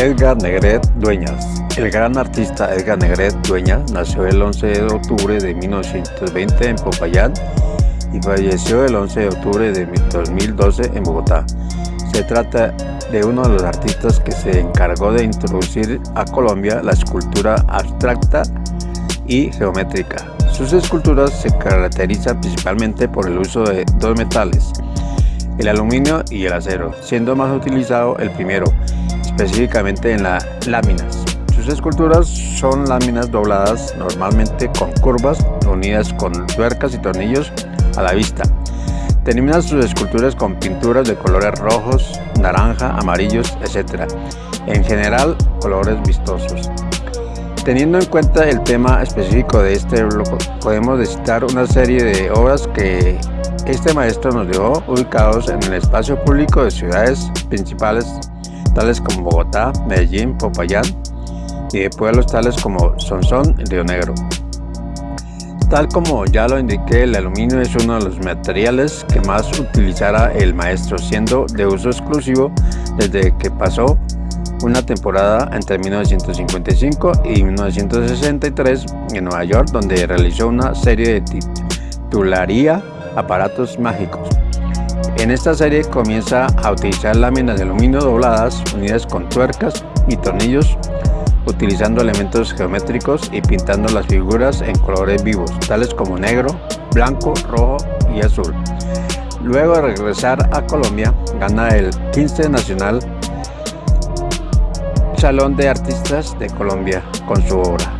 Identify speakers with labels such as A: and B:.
A: Edgar Negret Dueñas El gran artista Edgar Negret Dueñas nació el 11 de octubre de 1920 en Popayán y falleció el 11 de octubre de 2012 en Bogotá. Se trata de uno de los artistas que se encargó de introducir a Colombia la escultura abstracta y geométrica. Sus esculturas se caracterizan principalmente por el uso de dos metales, el aluminio y el acero, siendo más utilizado el primero, específicamente en las láminas. Sus esculturas son láminas dobladas normalmente con curvas unidas con tuercas y tornillos a la vista. Termina sus esculturas con pinturas de colores rojos, naranja, amarillos, etc. En general, colores vistosos. Teniendo en cuenta el tema específico de este bloque, podemos citar una serie de obras que este maestro nos dejó ubicados en el espacio público de ciudades principales tales como Bogotá, Medellín, Popayán y pueblos tales como Sonsón y Río Negro. Tal como ya lo indiqué, el aluminio es uno de los materiales que más utilizará el maestro, siendo de uso exclusivo desde que pasó una temporada entre 1955 y 1963 en Nueva York, donde realizó una serie de titularía aparatos mágicos. En esta serie comienza a utilizar láminas de aluminio dobladas unidas con tuercas y tornillos utilizando elementos geométricos y pintando las figuras en colores vivos, tales como negro, blanco, rojo y azul. Luego de regresar a Colombia, gana el 15 Nacional Salón de Artistas de Colombia con su obra.